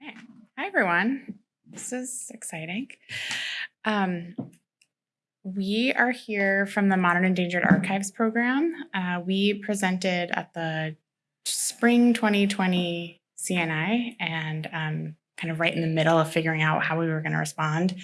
Hi, everyone. This is exciting. Um, we are here from the Modern Endangered Archives program. Uh, we presented at the spring 2020 CNI and um, kind of right in the middle of figuring out how we were going to respond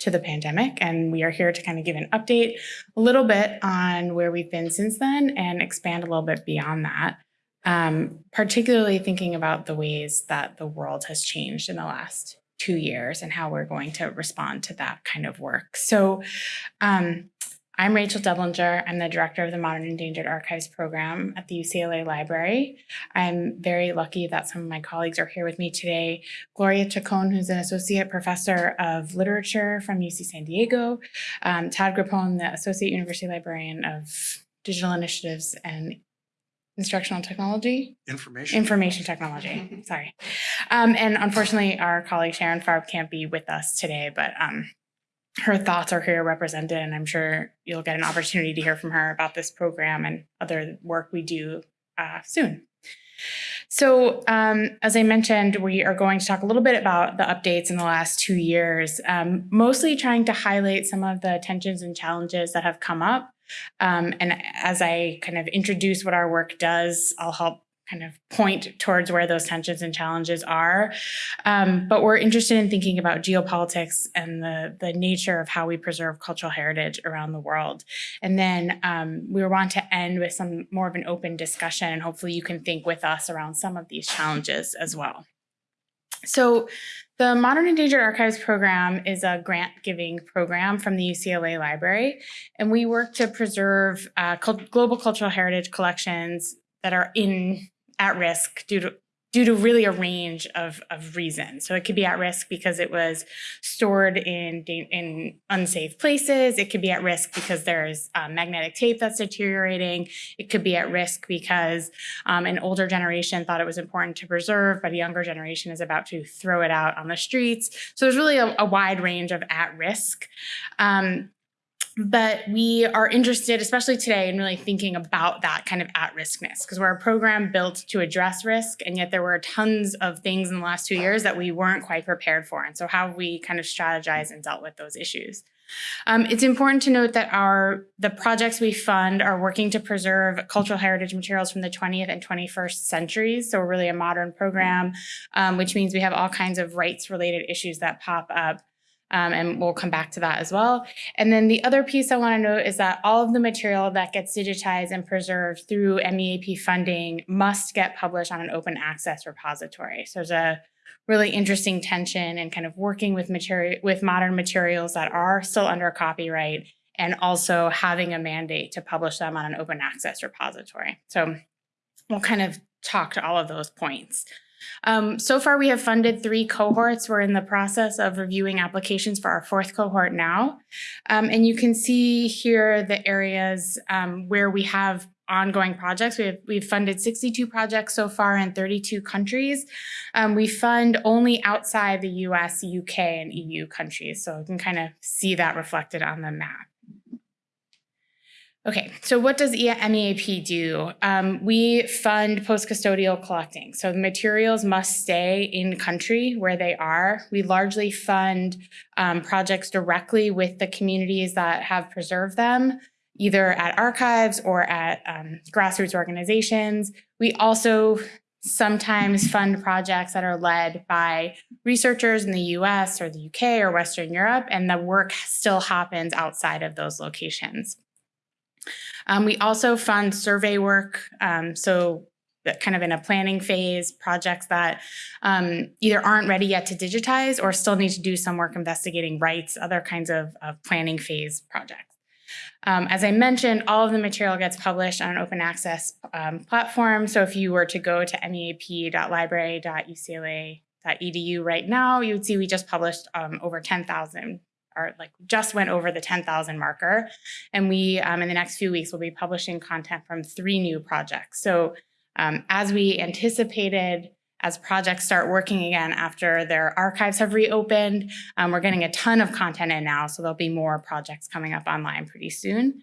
to the pandemic. And we are here to kind of give an update a little bit on where we've been since then and expand a little bit beyond that um, particularly thinking about the ways that the world has changed in the last two years and how we're going to respond to that kind of work. So um, I'm Rachel Deblinger. I'm the director of the Modern Endangered Archives program at the UCLA Library. I'm very lucky that some of my colleagues are here with me today. Gloria Chacon, who's an associate professor of literature from UC San Diego. Um, Todd Grappone, the associate university librarian of digital initiatives and instructional technology, Information. information technology, sorry. Um, and unfortunately, our colleague Sharon Farb can't be with us today, but um, her thoughts are here represented, and I'm sure you'll get an opportunity to hear from her about this program and other work we do uh, soon. So um, as I mentioned, we are going to talk a little bit about the updates in the last two years, um, mostly trying to highlight some of the tensions and challenges that have come up um, and as I kind of introduce what our work does, I'll help kind of point towards where those tensions and challenges are. Um, but we're interested in thinking about geopolitics and the, the nature of how we preserve cultural heritage around the world. And then um, we want to end with some more of an open discussion and hopefully you can think with us around some of these challenges as well. So the Modern Endangered Archives program is a grant giving program from the UCLA Library, and we work to preserve uh, global cultural heritage collections that are in at risk due to due to really a range of, of reasons. So it could be at risk because it was stored in, in unsafe places. It could be at risk because there's um, magnetic tape that's deteriorating. It could be at risk because um, an older generation thought it was important to preserve, but a younger generation is about to throw it out on the streets. So there's really a, a wide range of at risk. Um, but we are interested, especially today, in really thinking about that kind of at-riskness because we're a program built to address risk, and yet there were tons of things in the last two years that we weren't quite prepared for. And so how we kind of strategized and dealt with those issues? Um, it's important to note that our the projects we fund are working to preserve cultural heritage materials from the 20th and 21st centuries. So we're really a modern program, um, which means we have all kinds of rights related issues that pop up um, and we'll come back to that as well. And then the other piece I want to note is that all of the material that gets digitized and preserved through MEAP funding must get published on an open access repository. So there's a really interesting tension and kind of working with material with modern materials that are still under copyright and also having a mandate to publish them on an open access repository. So we'll kind of talk to all of those points. Um, so far, we have funded three cohorts. We're in the process of reviewing applications for our fourth cohort now. Um, and you can see here the areas um, where we have ongoing projects. We have, we've funded 62 projects so far in 32 countries. Um, we fund only outside the US, UK, and EU countries. So you can kind of see that reflected on the map. Okay, so what does MEAP do? Um, we fund post-custodial collecting. So the materials must stay in country where they are. We largely fund um, projects directly with the communities that have preserved them, either at archives or at um, grassroots organizations. We also sometimes fund projects that are led by researchers in the US or the UK or Western Europe, and the work still happens outside of those locations. Um, we also fund survey work, um, so kind of in a planning phase, projects that um, either aren't ready yet to digitize or still need to do some work investigating rights, other kinds of, of planning phase projects. Um, as I mentioned, all of the material gets published on an open access um, platform. So if you were to go to meap.library.ucla.edu right now, you would see we just published um, over 10,000 or like just went over the 10,000 marker. And we, um, in the next few weeks, will be publishing content from three new projects. So um, as we anticipated, as projects start working again after their archives have reopened, um, we're getting a ton of content in now. So there'll be more projects coming up online pretty soon.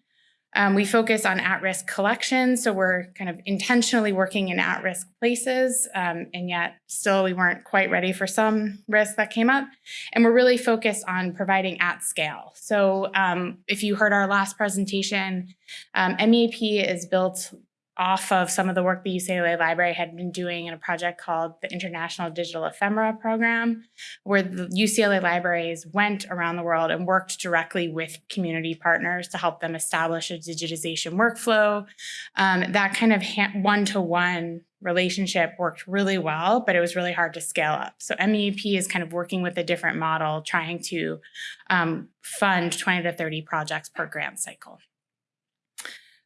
Um, we focus on at-risk collection, so we're kind of intentionally working in at-risk places, um, and yet still we weren't quite ready for some risks that came up. And we're really focused on providing at scale. So um, if you heard our last presentation, um, MEAP is built off of some of the work the UCLA Library had been doing in a project called the International Digital Ephemera Program, where the UCLA libraries went around the world and worked directly with community partners to help them establish a digitization workflow. Um, that kind of one-to-one relationship worked really well, but it was really hard to scale up. So MEAP is kind of working with a different model, trying to um, fund 20 to 30 projects per grant cycle.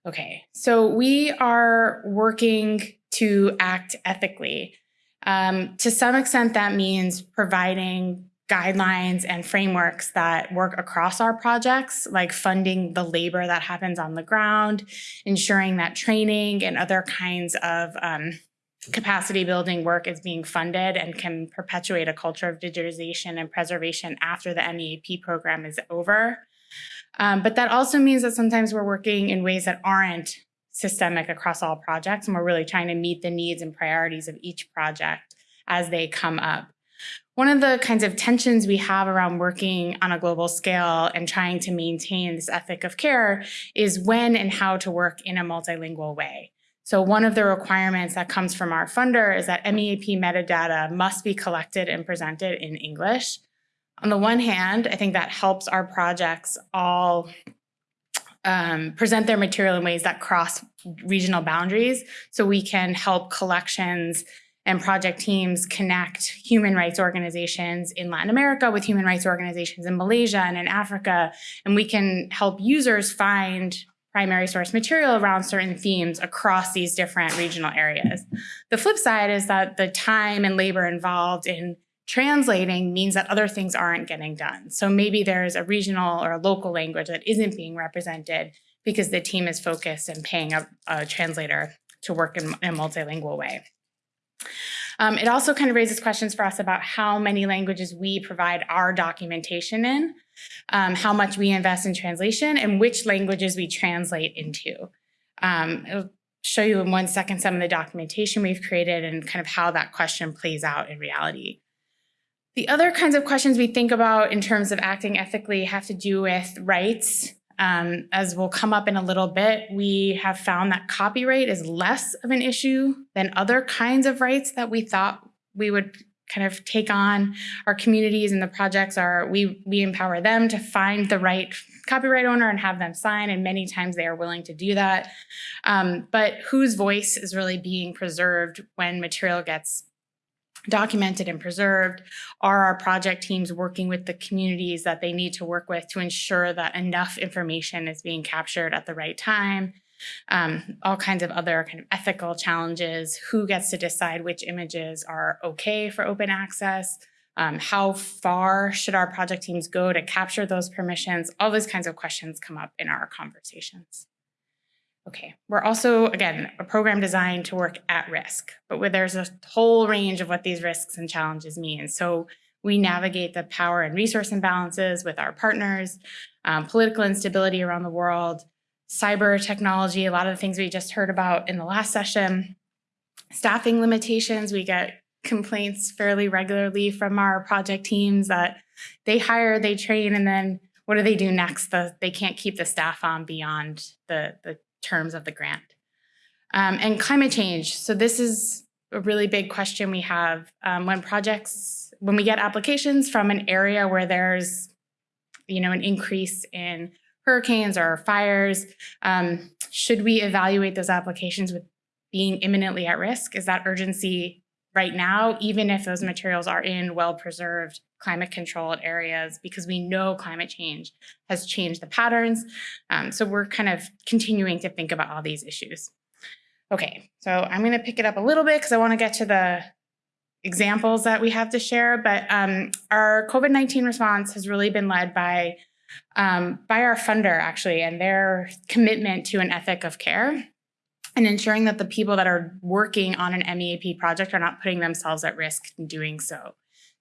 Okay, so we are working to act ethically. Um, to some extent, that means providing guidelines and frameworks that work across our projects, like funding the labor that happens on the ground, ensuring that training and other kinds of um, capacity building work is being funded and can perpetuate a culture of digitization and preservation after the MEAP program is over. Um, but that also means that sometimes we're working in ways that aren't systemic across all projects, and we're really trying to meet the needs and priorities of each project as they come up. One of the kinds of tensions we have around working on a global scale and trying to maintain this ethic of care is when and how to work in a multilingual way. So one of the requirements that comes from our funder is that MEAP metadata must be collected and presented in English. On the one hand, I think that helps our projects all um, present their material in ways that cross regional boundaries so we can help collections and project teams connect human rights organizations in Latin America with human rights organizations in Malaysia and in Africa. And we can help users find primary source material around certain themes across these different regional areas. The flip side is that the time and labor involved in translating means that other things aren't getting done. So maybe there's a regional or a local language that isn't being represented because the team is focused and paying a, a translator to work in, in a multilingual way. Um, it also kind of raises questions for us about how many languages we provide our documentation in, um, how much we invest in translation, and which languages we translate into. Um, I'll show you in one second some of the documentation we've created and kind of how that question plays out in reality. The other kinds of questions we think about in terms of acting ethically have to do with rights. Um, as will come up in a little bit, we have found that copyright is less of an issue than other kinds of rights that we thought we would kind of take on. Our communities and the projects are, we, we empower them to find the right copyright owner and have them sign, and many times they are willing to do that. Um, but whose voice is really being preserved when material gets documented and preserved? Are our project teams working with the communities that they need to work with to ensure that enough information is being captured at the right time? Um, all kinds of other kind of ethical challenges. Who gets to decide which images are okay for open access? Um, how far should our project teams go to capture those permissions? All those kinds of questions come up in our conversations. Okay, we're also, again, a program designed to work at risk, but where there's a whole range of what these risks and challenges mean. So we navigate the power and resource imbalances with our partners, um, political instability around the world, cyber technology, a lot of the things we just heard about in the last session, staffing limitations. We get complaints fairly regularly from our project teams that they hire, they train, and then what do they do next? The, they can't keep the staff on beyond the, the terms of the grant. Um, and climate change. So this is a really big question we have um, when projects, when we get applications from an area where there's, you know, an increase in hurricanes or fires, um, should we evaluate those applications with being imminently at risk? Is that urgency right now, even if those materials are in well-preserved climate controlled areas because we know climate change has changed the patterns. Um, so we're kind of continuing to think about all these issues. Okay, so I'm going to pick it up a little bit because I want to get to the examples that we have to share, but um, our COVID-19 response has really been led by, um, by our funder actually, and their commitment to an ethic of care and ensuring that the people that are working on an MEAP project are not putting themselves at risk in doing so.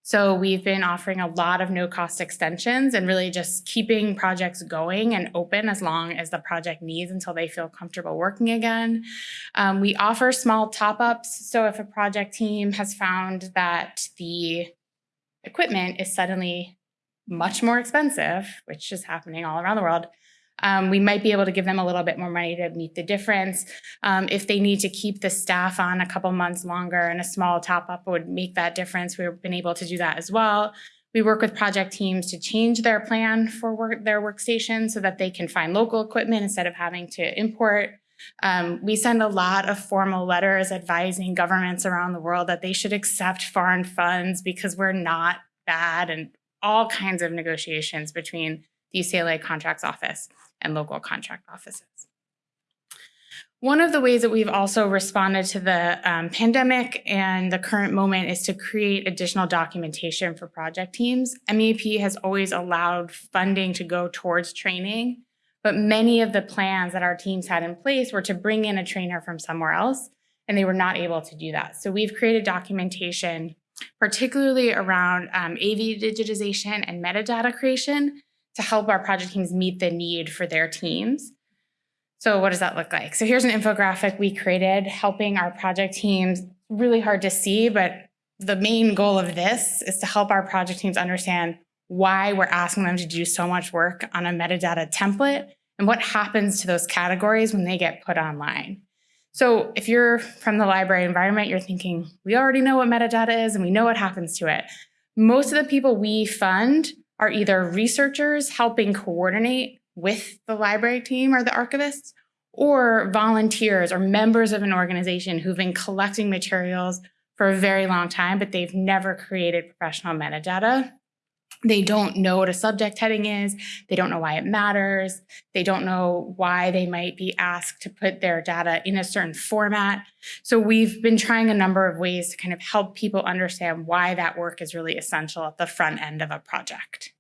So we've been offering a lot of no cost extensions and really just keeping projects going and open as long as the project needs until they feel comfortable working again. Um, we offer small top ups. So if a project team has found that the equipment is suddenly much more expensive, which is happening all around the world, um, we might be able to give them a little bit more money to meet the difference. Um, if they need to keep the staff on a couple months longer and a small top up would make that difference, we've been able to do that as well. We work with project teams to change their plan for work, their workstation so that they can find local equipment instead of having to import. Um, we send a lot of formal letters advising governments around the world that they should accept foreign funds because we're not bad and all kinds of negotiations between the UCLA Contracts Office and local contract offices. One of the ways that we've also responded to the um, pandemic and the current moment is to create additional documentation for project teams. MEAP has always allowed funding to go towards training, but many of the plans that our teams had in place were to bring in a trainer from somewhere else, and they were not able to do that. So we've created documentation, particularly around um, AV digitization and metadata creation, to help our project teams meet the need for their teams. So what does that look like? So here's an infographic we created helping our project teams, really hard to see, but the main goal of this is to help our project teams understand why we're asking them to do so much work on a metadata template and what happens to those categories when they get put online. So if you're from the library environment, you're thinking, we already know what metadata is and we know what happens to it. Most of the people we fund are either researchers helping coordinate with the library team or the archivists, or volunteers or members of an organization who've been collecting materials for a very long time, but they've never created professional metadata. They don't know what a subject heading is. They don't know why it matters. They don't know why they might be asked to put their data in a certain format. So we've been trying a number of ways to kind of help people understand why that work is really essential at the front end of a project.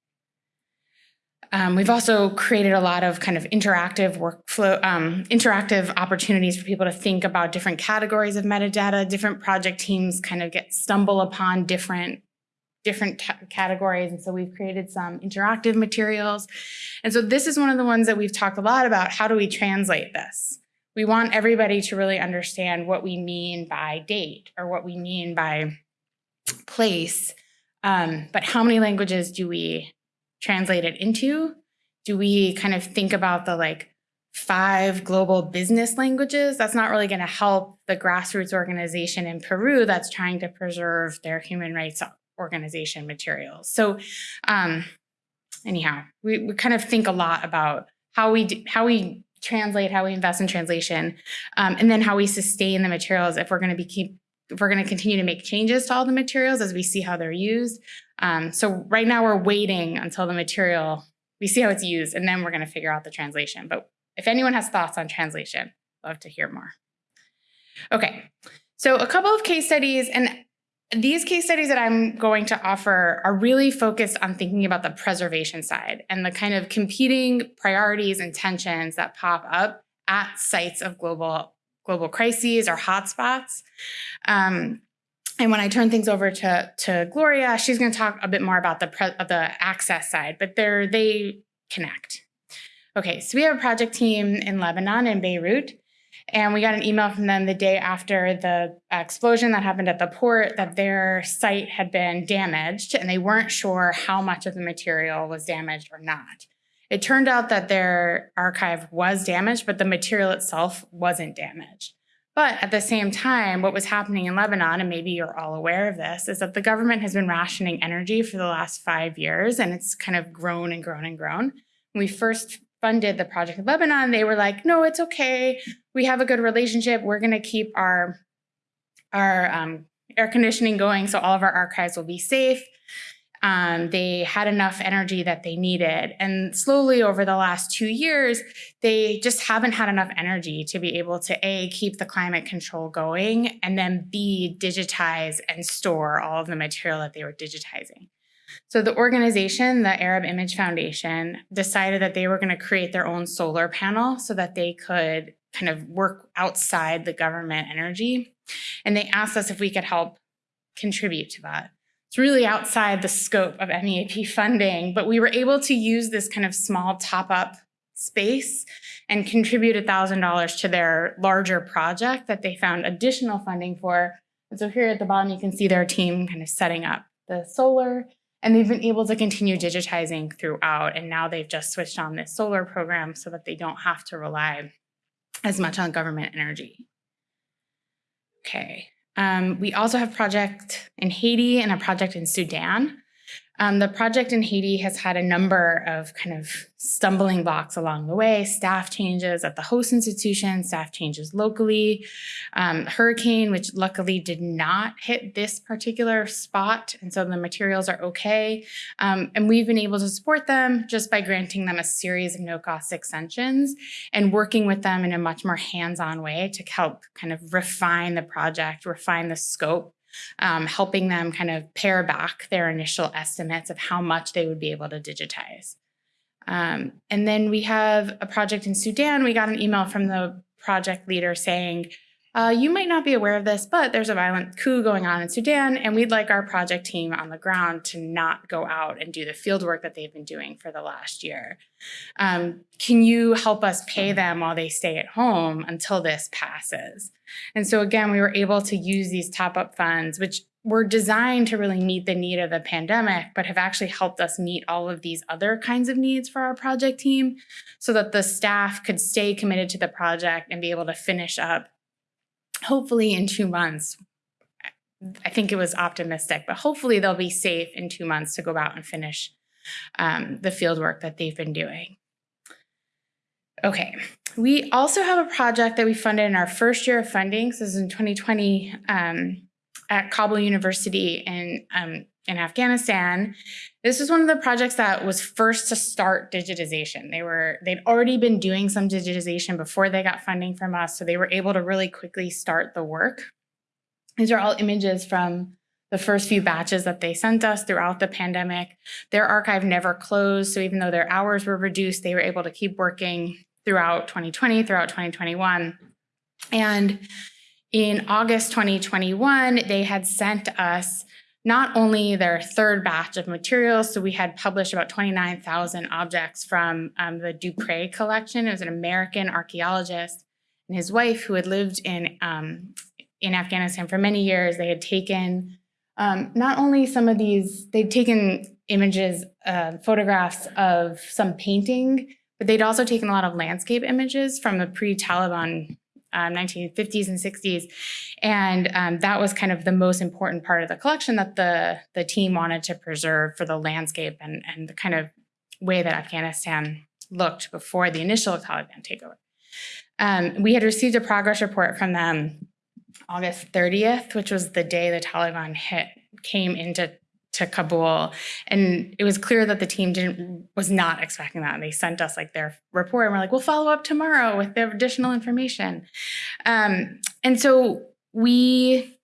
Um, we've also created a lot of kind of interactive workflow, um, interactive opportunities for people to think about different categories of metadata. Different project teams kind of get stumble upon different different categories. And so we've created some interactive materials. And so this is one of the ones that we've talked a lot about. How do we translate this? We want everybody to really understand what we mean by date or what we mean by place. Um, but how many languages do we translate it into? Do we kind of think about the like five global business languages? That's not really going to help the grassroots organization in Peru that's trying to preserve their human rights organization materials. So um, anyhow, we, we kind of think a lot about how we do, how we translate, how we invest in translation, um, and then how we sustain the materials if we're going to be keep if we're going to continue to make changes to all the materials as we see how they're used. Um, so right now we're waiting until the material, we see how it's used, and then we're going to figure out the translation. But if anyone has thoughts on translation, love to hear more. Okay, so a couple of case studies, and these case studies that I'm going to offer are really focused on thinking about the preservation side and the kind of competing priorities and tensions that pop up at sites of global global crises or hotspots. Um, and when I turn things over to, to Gloria, she's going to talk a bit more about the, pre the access side, but they're, they connect. Okay, so we have a project team in Lebanon, in Beirut, and we got an email from them the day after the explosion that happened at the port that their site had been damaged and they weren't sure how much of the material was damaged or not. It turned out that their archive was damaged, but the material itself wasn't damaged. But at the same time, what was happening in Lebanon, and maybe you're all aware of this, is that the government has been rationing energy for the last five years, and it's kind of grown and grown and grown. When we first funded the project in Lebanon, they were like, no, it's okay. We have a good relationship. We're going to keep our, our um, air conditioning going so all of our archives will be safe. Um, they had enough energy that they needed. And slowly over the last two years, they just haven't had enough energy to be able to A, keep the climate control going, and then B, digitize and store all of the material that they were digitizing. So the organization, the Arab Image Foundation, decided that they were going to create their own solar panel so that they could kind of work outside the government energy. And they asked us if we could help contribute to that. it's really outside the scope of MEAP funding, but we were able to use this kind of small top-up space and contribute $1,000 to their larger project that they found additional funding for. And so here at the bottom, you can see their team kind of setting up the solar, and they've been able to continue digitizing throughout. And now they've just switched on this solar program so that they don't have to rely as much on government energy. Okay, um, we also have project in Haiti and a project in Sudan. Um, the project in Haiti has had a number of kind of stumbling blocks along the way, staff changes at the host institution, staff changes locally, um, hurricane, which luckily did not hit this particular spot, and so the materials are okay. Um, and we've been able to support them just by granting them a series of no-cost extensions and working with them in a much more hands-on way to help kind of refine the project, refine the scope, um, helping them kind of pare back their initial estimates of how much they would be able to digitize. Um, and then we have a project in Sudan. We got an email from the project leader saying, uh, you might not be aware of this, but there's a violent coup going on in Sudan, and we'd like our project team on the ground to not go out and do the field work that they've been doing for the last year. Um, can you help us pay them while they stay at home until this passes? And so again, we were able to use these top-up funds, which were designed to really meet the need of the pandemic, but have actually helped us meet all of these other kinds of needs for our project team so that the staff could stay committed to the project and be able to finish up hopefully in two months. I think it was optimistic, but hopefully they'll be safe in two months to go out and finish um, the field work that they've been doing. Okay, we also have a project that we funded in our first year of funding. So this is in 2020 um, at Kabul University in, um, in Afghanistan. This was one of the projects that was first to start digitization. They were, they'd already been doing some digitization before they got funding from us, so they were able to really quickly start the work. These are all images from the first few batches that they sent us throughout the pandemic. Their archive never closed, so even though their hours were reduced, they were able to keep working throughout 2020, throughout 2021. And in August 2021, they had sent us not only their third batch of materials, so we had published about 29,000 objects from um, the Dupree collection. It was an American archaeologist and his wife who had lived in, um, in Afghanistan for many years. They had taken um, not only some of these, they'd taken images, uh, photographs of some painting, but they'd also taken a lot of landscape images from the pre-Taliban um, 1950s and 60s. And um, that was kind of the most important part of the collection that the, the team wanted to preserve for the landscape and, and the kind of way that Afghanistan looked before the initial Taliban takeover. Um, we had received a progress report from them August 30th, which was the day the Taliban hit came into to Kabul. And it was clear that the team didn't was not expecting that. And they sent us like their report and we're like, we'll follow up tomorrow with the additional information. Um, and so we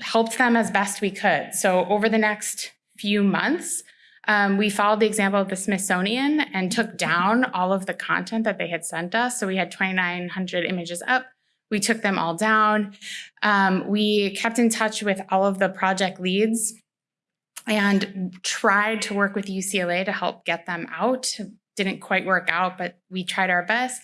helped them as best we could. So over the next few months, um, we followed the example of the Smithsonian and took down all of the content that they had sent us. So we had 2,900 images up. We took them all down. Um, we kept in touch with all of the project leads and tried to work with UCLA to help get them out. Didn't quite work out, but we tried our best.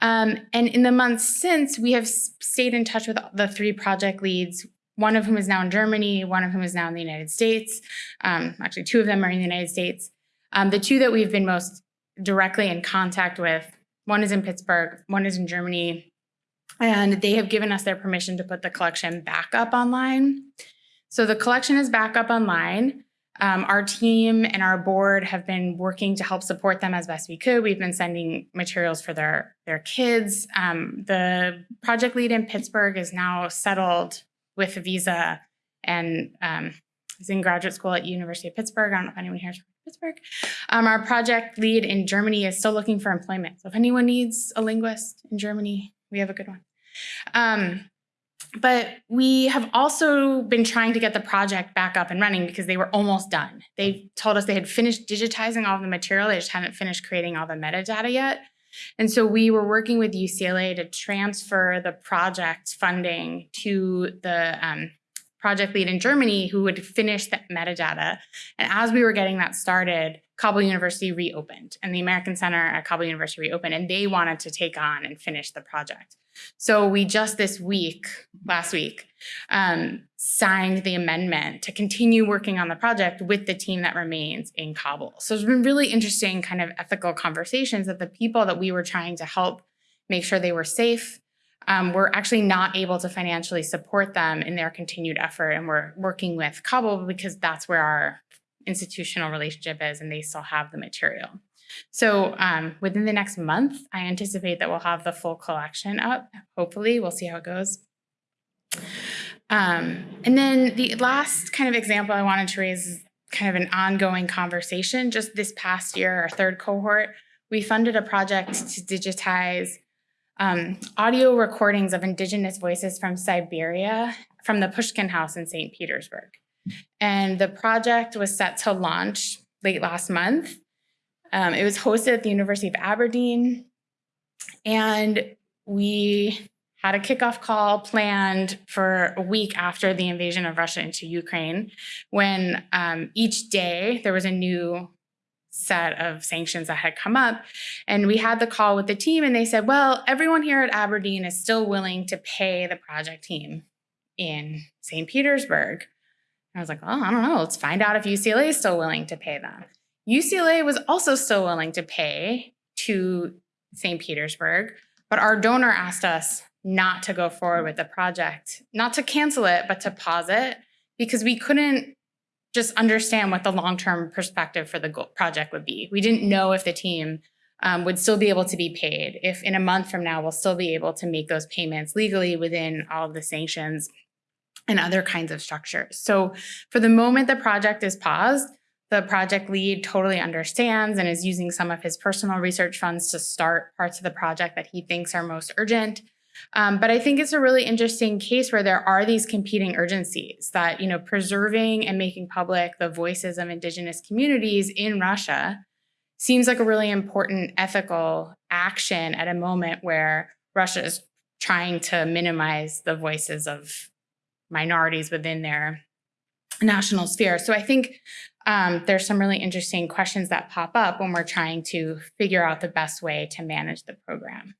Um, and in the months since, we have stayed in touch with the three project leads, one of whom is now in Germany, one of whom is now in the United States. Um, actually, two of them are in the United States. Um, the two that we've been most directly in contact with, one is in Pittsburgh, one is in Germany, and they have given us their permission to put the collection back up online. So the collection is back up online. Um, our team and our board have been working to help support them as best we could. We've been sending materials for their, their kids. Um, the project lead in Pittsburgh is now settled with a visa and um, is in graduate school at University of Pittsburgh. I don't know if anyone here is from Pittsburgh. Um, our project lead in Germany is still looking for employment. So if anyone needs a linguist in Germany, we have a good one. But we have also been trying to get the project back up and running because they were almost done. They told us they had finished digitizing all the material, they just hadn't finished creating all the metadata yet. And so we were working with UCLA to transfer the project funding to the um, project lead in Germany who would finish the metadata. And as we were getting that started, Kabul University reopened and the American Center at Kabul University reopened and they wanted to take on and finish the project. So we just this week, last week, um, signed the amendment to continue working on the project with the team that remains in Kabul. So it's been really interesting kind of ethical conversations that the people that we were trying to help make sure they were safe, um, we're actually not able to financially support them in their continued effort. And we're working with Kabul because that's where our institutional relationship is and they still have the material. So um, within the next month, I anticipate that we'll have the full collection up. Hopefully, we'll see how it goes. Um, and then the last kind of example I wanted to raise is kind of an ongoing conversation. Just this past year, our third cohort, we funded a project to digitize um, audio recordings of indigenous voices from Siberia from the Pushkin House in St. Petersburg. And the project was set to launch late last month. Um, it was hosted at the University of Aberdeen. And we had a kickoff call planned for a week after the invasion of Russia into Ukraine, when um, each day there was a new set of sanctions that had come up. And we had the call with the team and they said, well, everyone here at Aberdeen is still willing to pay the project team in St. Petersburg. And I was like, oh, I don't know. Let's find out if UCLA is still willing to pay them. UCLA was also still willing to pay to St. Petersburg, but our donor asked us not to go forward with the project, not to cancel it, but to pause it because we couldn't just understand what the long-term perspective for the project would be. We didn't know if the team um, would still be able to be paid, if in a month from now we'll still be able to make those payments legally within all of the sanctions and other kinds of structures. So for the moment the project is paused, the project lead totally understands and is using some of his personal research funds to start parts of the project that he thinks are most urgent. Um, but I think it's a really interesting case where there are these competing urgencies that, you know, preserving and making public the voices of indigenous communities in Russia seems like a really important ethical action at a moment where Russia is trying to minimize the voices of minorities within their national sphere. So I think um, there's some really interesting questions that pop up when we're trying to figure out the best way to manage the program.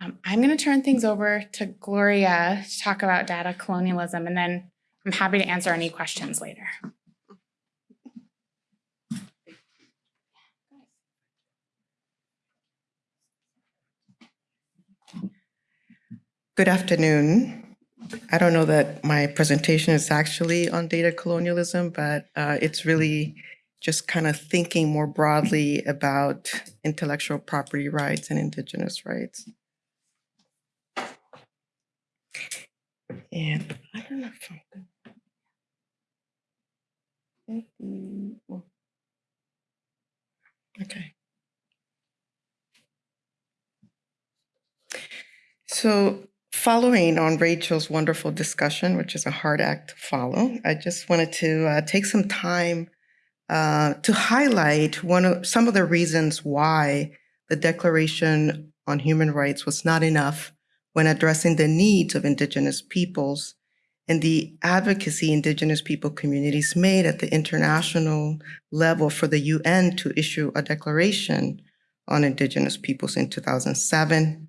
Um, I'm going to turn things over to Gloria to talk about data colonialism, and then I'm happy to answer any questions later. Good afternoon. I don't know that my presentation is actually on data colonialism, but uh, it's really just kind of thinking more broadly about intellectual property rights and indigenous rights. And I don't know if I'm Okay. So following on Rachel's wonderful discussion, which is a hard act to follow, I just wanted to uh, take some time uh, to highlight one of some of the reasons why the Declaration on Human Rights was not enough when addressing the needs of Indigenous peoples and the advocacy Indigenous people communities made at the international level for the UN to issue a declaration on Indigenous peoples in 2007.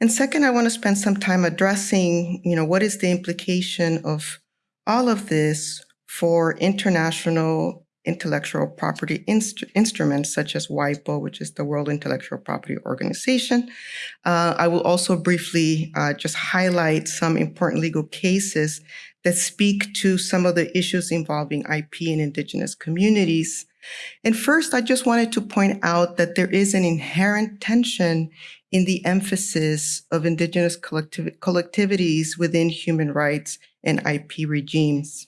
And second, I want to spend some time addressing, you know, what is the implication of all of this for international intellectual property inst instruments such as WIPO, which is the World Intellectual Property Organization. Uh, I will also briefly uh, just highlight some important legal cases that speak to some of the issues involving IP in indigenous communities. And first, I just wanted to point out that there is an inherent tension in the emphasis of indigenous collectivities within human rights and IP regimes.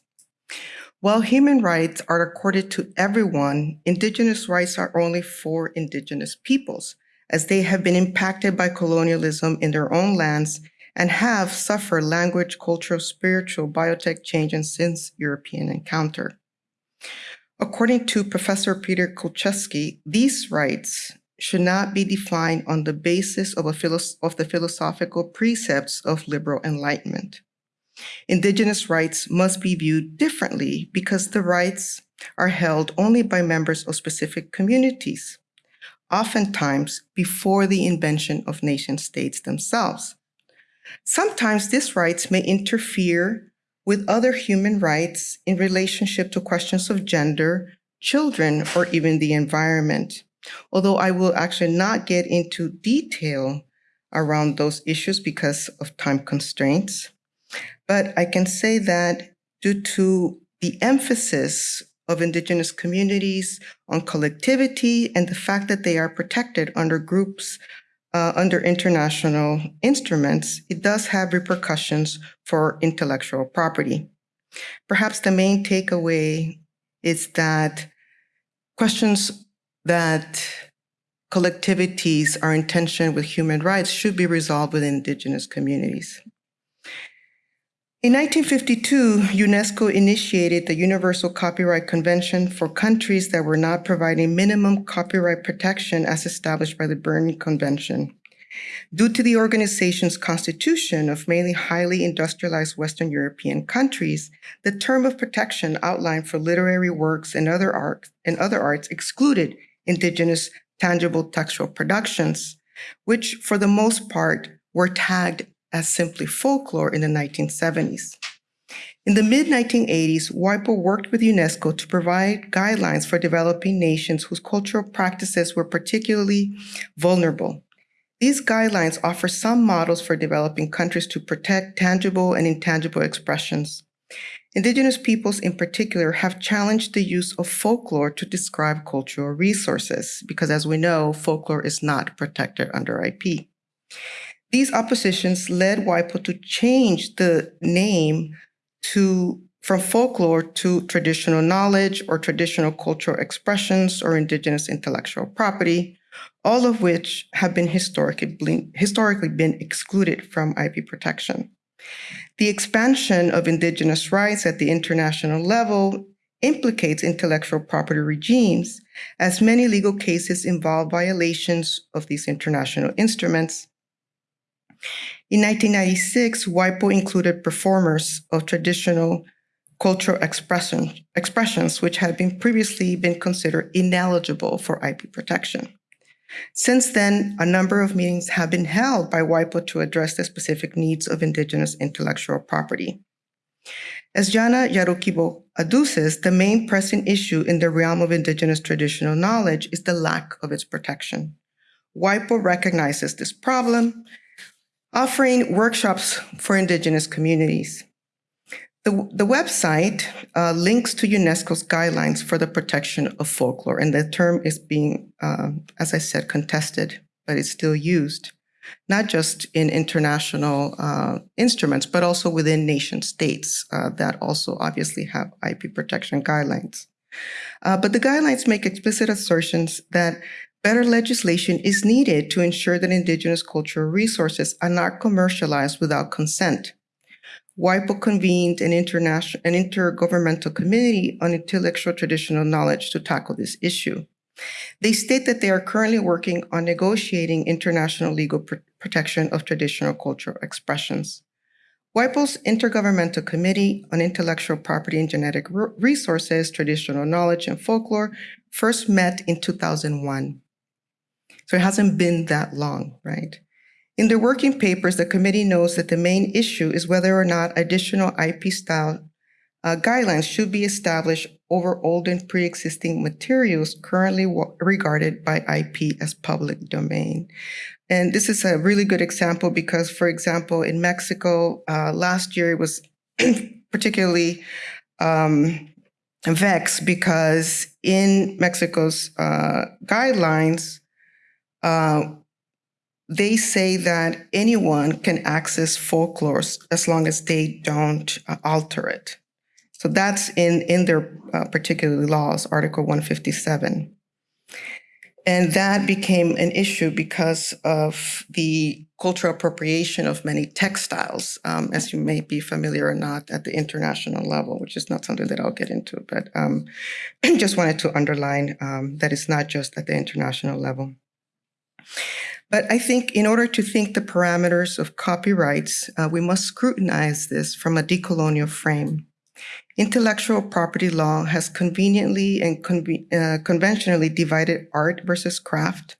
While human rights are accorded to everyone, indigenous rights are only for indigenous peoples, as they have been impacted by colonialism in their own lands and have suffered language, cultural, spiritual, biotech change and since European encounter. According to Professor Peter Kulchyski, these rights should not be defined on the basis of, of the philosophical precepts of liberal enlightenment. Indigenous rights must be viewed differently because the rights are held only by members of specific communities, oftentimes before the invention of nation states themselves. Sometimes these rights may interfere with other human rights in relationship to questions of gender, children, or even the environment. Although I will actually not get into detail around those issues because of time constraints. But I can say that due to the emphasis of Indigenous communities on collectivity and the fact that they are protected under groups uh, under international instruments, it does have repercussions for intellectual property. Perhaps the main takeaway is that questions that collectivities are in tension with human rights should be resolved within indigenous communities. In 1952, UNESCO initiated the Universal Copyright Convention for countries that were not providing minimum copyright protection as established by the Berne Convention. Due to the organization's constitution of mainly highly industrialized Western European countries, the term of protection outlined for literary works and other arts and other arts excluded indigenous tangible textual productions, which for the most part were tagged as simply folklore in the 1970s. In the mid 1980s, WIPO worked with UNESCO to provide guidelines for developing nations whose cultural practices were particularly vulnerable. These guidelines offer some models for developing countries to protect tangible and intangible expressions. Indigenous peoples in particular have challenged the use of folklore to describe cultural resources, because as we know, folklore is not protected under IP. These oppositions led WIPO to change the name to from folklore to traditional knowledge or traditional cultural expressions or indigenous intellectual property, all of which have been historically, historically been excluded from IP protection. The expansion of indigenous rights at the international level implicates intellectual property regimes, as many legal cases involve violations of these international instruments, in 1996, WIPO included performers of traditional cultural expression, expressions which had been previously been considered ineligible for IP protection. Since then, a number of meetings have been held by WIPO to address the specific needs of Indigenous intellectual property. As Jana Yarukibo adduces, the main pressing issue in the realm of Indigenous traditional knowledge is the lack of its protection. WIPO recognizes this problem offering workshops for Indigenous communities. The, the website uh, links to UNESCO's guidelines for the protection of folklore, and the term is being, uh, as I said, contested, but it's still used, not just in international uh, instruments, but also within nation states uh, that also obviously have IP protection guidelines. Uh, but the guidelines make explicit assertions that Better legislation is needed to ensure that Indigenous cultural resources are not commercialized without consent. WIPO convened an, international, an intergovernmental committee on intellectual traditional knowledge to tackle this issue. They state that they are currently working on negotiating international legal pr protection of traditional cultural expressions. WIPO's Intergovernmental Committee on Intellectual Property and Genetic Resources, Traditional Knowledge, and Folklore first met in 2001. So it hasn't been that long, right? In the working papers, the committee knows that the main issue is whether or not additional IP style uh, guidelines should be established over old and pre-existing materials currently regarded by IP as public domain. And this is a really good example because, for example, in Mexico, uh, last year it was particularly um, vexed because in Mexico's uh, guidelines, uh, they say that anyone can access folklore as long as they don't uh, alter it. So that's in, in their uh, particular laws, Article 157. And that became an issue because of the cultural appropriation of many textiles, um, as you may be familiar or not, at the international level, which is not something that I'll get into. But um, just wanted to underline um, that it's not just at the international level. But I think in order to think the parameters of copyrights, uh, we must scrutinize this from a decolonial frame. Intellectual property law has conveniently and uh, conventionally divided art versus craft,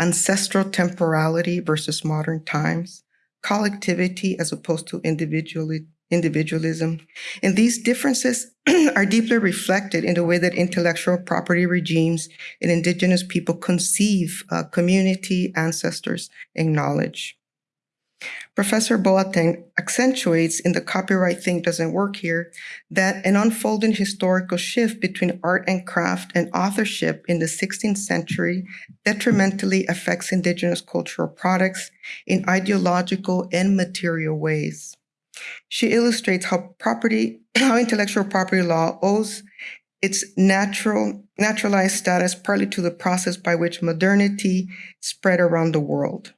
ancestral temporality versus modern times, collectivity as opposed to individually, individualism. And these differences are deeply reflected in the way that intellectual property regimes and indigenous people conceive uh, community, ancestors, and knowledge. Professor Boateng accentuates in The Copyright Thing Doesn't Work Here that an unfolding historical shift between art and craft and authorship in the 16th century detrimentally affects indigenous cultural products in ideological and material ways. She illustrates how property, how intellectual property law owes its natural naturalized status partly to the process by which modernity spread around the world.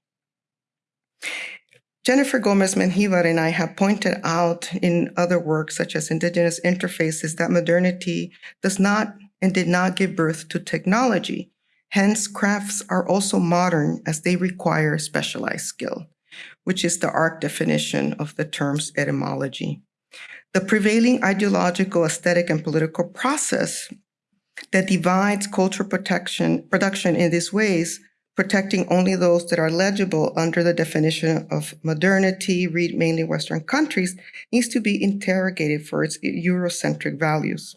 Jennifer Gomez Menjivar and I have pointed out in other works, such as Indigenous Interfaces, that modernity does not and did not give birth to technology. Hence, crafts are also modern as they require specialized skill, which is the ARC definition of the term's etymology. The prevailing ideological, aesthetic, and political process that divides cultural protection, production in these ways protecting only those that are legible under the definition of modernity, read mainly Western countries, needs to be interrogated for its Eurocentric values.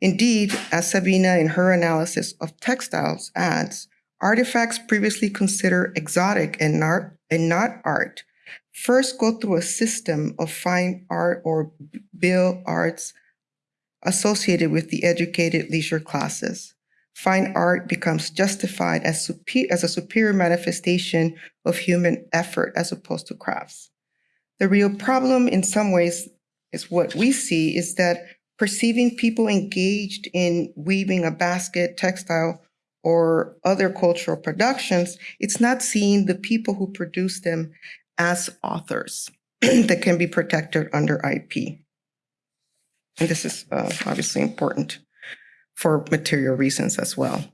Indeed, as Sabina in her analysis of textiles adds, artifacts previously considered exotic and not, and not art first go through a system of fine art or bill arts associated with the educated leisure classes fine art becomes justified as, super, as a superior manifestation of human effort as opposed to crafts. The real problem, in some ways, is what we see is that perceiving people engaged in weaving a basket, textile, or other cultural productions, it's not seeing the people who produce them as authors that can be protected under IP. And this is uh, obviously important for material reasons as well.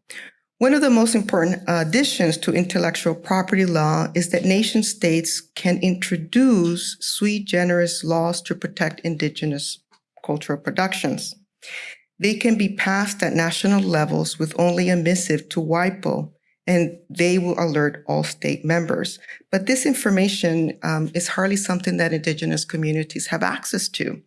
One of the most important additions to intellectual property law is that nation states can introduce sui generis laws to protect indigenous cultural productions. They can be passed at national levels with only a missive to WIPO, and they will alert all state members. But this information um, is hardly something that indigenous communities have access to.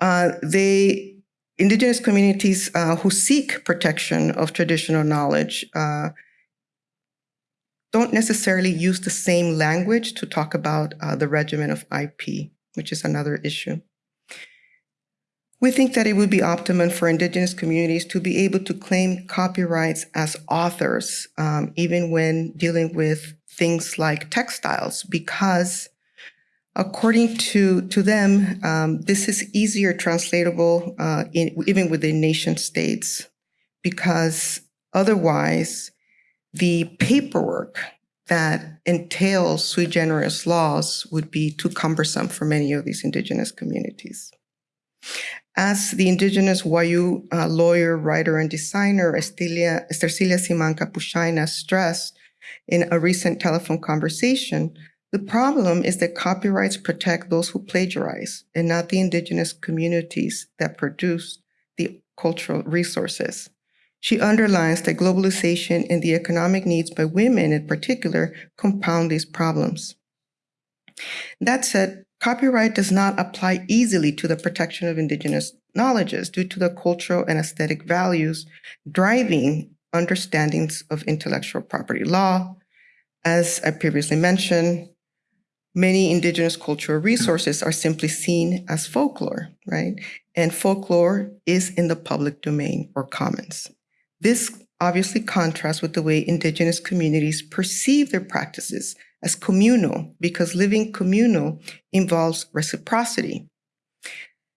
Uh, they indigenous communities uh, who seek protection of traditional knowledge uh, don't necessarily use the same language to talk about uh, the regimen of IP, which is another issue. We think that it would be optimum for indigenous communities to be able to claim copyrights as authors, um, even when dealing with things like textiles, because According to, to them, um, this is easier translatable uh, in, even within nation states because otherwise the paperwork that entails sui generis laws would be too cumbersome for many of these indigenous communities. As the indigenous Wayuu uh, lawyer, writer, and designer Estilia, Estercilia Simanca Pushaina stressed in a recent telephone conversation, the problem is that copyrights protect those who plagiarize and not the indigenous communities that produce the cultural resources. She underlines that globalization and the economic needs by women in particular compound these problems. That said, copyright does not apply easily to the protection of indigenous knowledges due to the cultural and aesthetic values driving understandings of intellectual property law. As I previously mentioned, many indigenous cultural resources are simply seen as folklore, right? And folklore is in the public domain or commons. This obviously contrasts with the way indigenous communities perceive their practices as communal because living communal involves reciprocity.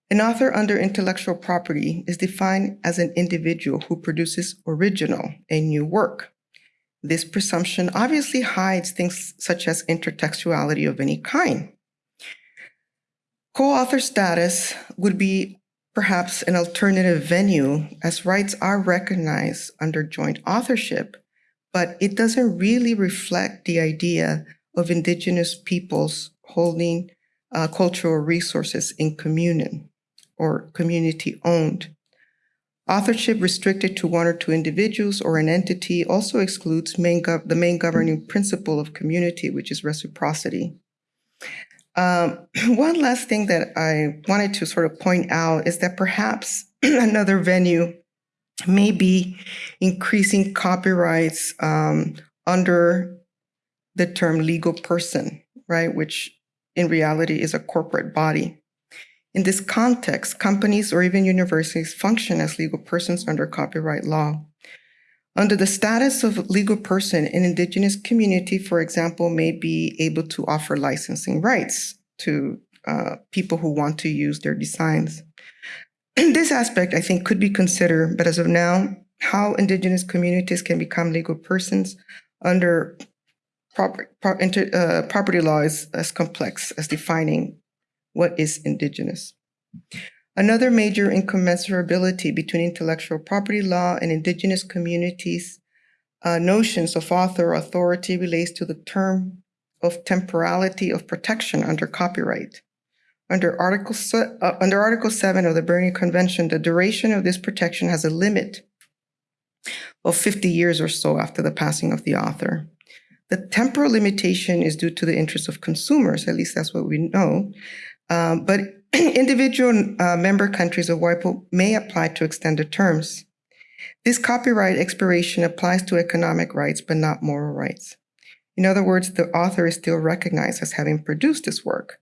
An author under intellectual property is defined as an individual who produces original, a new work. This presumption obviously hides things such as intertextuality of any kind. Co-author status would be perhaps an alternative venue as rights are recognized under joint authorship, but it doesn't really reflect the idea of indigenous peoples holding uh, cultural resources in communion or community owned. Authorship restricted to one or two individuals or an entity also excludes main the main governing principle of community, which is reciprocity. Um, one last thing that I wanted to sort of point out is that perhaps another venue may be increasing copyrights um, under the term legal person, right? Which in reality is a corporate body. In this context, companies or even universities function as legal persons under copyright law. Under the status of legal person, an indigenous community, for example, may be able to offer licensing rights to uh, people who want to use their designs. this aspect, I think, could be considered, but as of now, how indigenous communities can become legal persons under uh, property law is as complex as defining what is indigenous. Another major incommensurability between intellectual property law and indigenous communities' uh, notions of author authority relates to the term of temporality of protection under copyright. Under Article, uh, under Article 7 of the Berne Convention, the duration of this protection has a limit of 50 years or so after the passing of the author. The temporal limitation is due to the interests of consumers, at least that's what we know. Um, but individual uh, member countries of WIPO may apply to extend the terms. This copyright expiration applies to economic rights, but not moral rights. In other words, the author is still recognized as having produced this work.